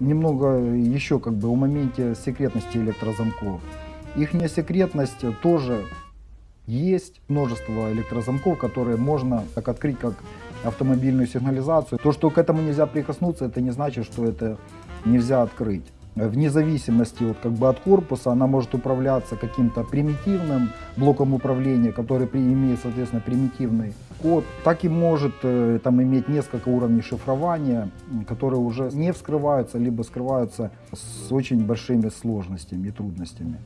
немного еще как бы о моменте секретности электрозамков. Их секретность тоже есть. Множество электрозамков, которые можно так открыть, как автомобильную сигнализацию. То, что к этому нельзя прикоснуться, это не значит, что это нельзя открыть. Вне зависимости вот, как бы от корпуса она может управляться каким-то примитивным блоком управления, который имеет, соответственно, примитивный код, так и может э, там иметь несколько уровней шифрования, которые уже не вскрываются, либо скрываются с очень большими сложностями и трудностями.